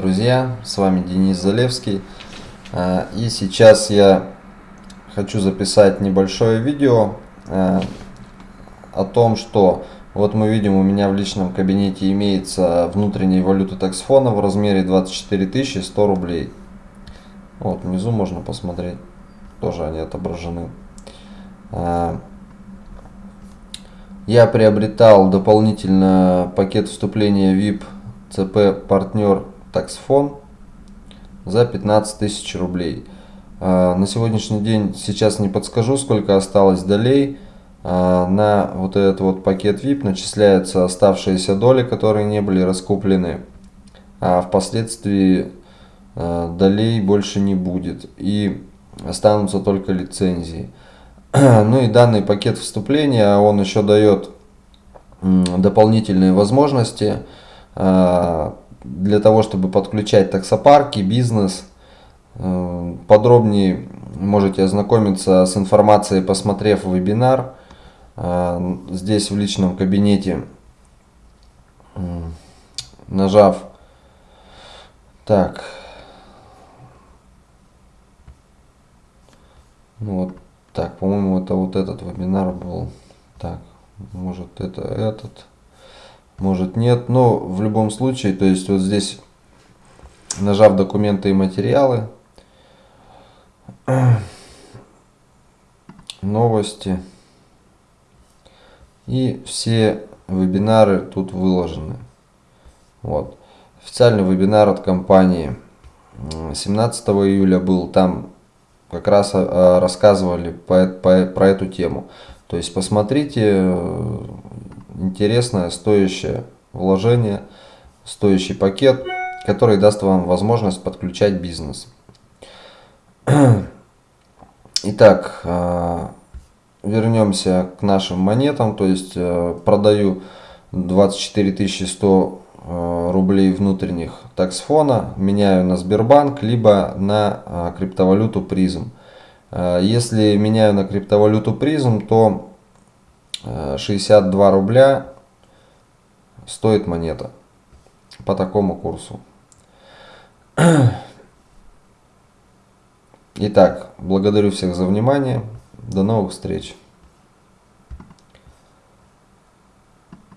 Друзья, с вами Денис Залевский. А, и сейчас я хочу записать небольшое видео а, о том, что вот мы видим у меня в личном кабинете имеется внутренняя валюта таксфона в размере 24 100 рублей. Вот внизу можно посмотреть, тоже они отображены. А, я приобретал дополнительно пакет вступления VIP CP партнер таксфон за 15 тысяч рублей. А, на сегодняшний день сейчас не подскажу, сколько осталось долей. А, на вот этот вот пакет VIP начисляются оставшиеся доли, которые не были раскуплены. А впоследствии а, долей больше не будет. И останутся только лицензии. Ну и данный пакет вступления, он еще дает дополнительные возможности для того, чтобы подключать таксопарки, бизнес. Э, подробнее можете ознакомиться с информацией, посмотрев вебинар. Э, здесь в личном кабинете, нажав так, ну вот так, по-моему, это вот этот вебинар был. Так, может это этот может нет. Но в любом случае, то есть вот здесь, нажав документы и материалы, новости, и все вебинары тут выложены. Вот. Официальный вебинар от компании 17 июля был, там как раз а, рассказывали про эту тему. То есть посмотрите, интересное, стоящее вложение, стоящий пакет, который даст вам возможность подключать бизнес. Итак, а, вернемся к нашим монетам. То есть э, продаю 24 100 э, рублей внутренних таксфона, меняю на Сбербанк, либо на криптовалюту призм. Э, если меняю на криптовалюту призм, то 62 рубля стоит монета по такому курсу. Итак, благодарю всех за внимание. До новых встреч.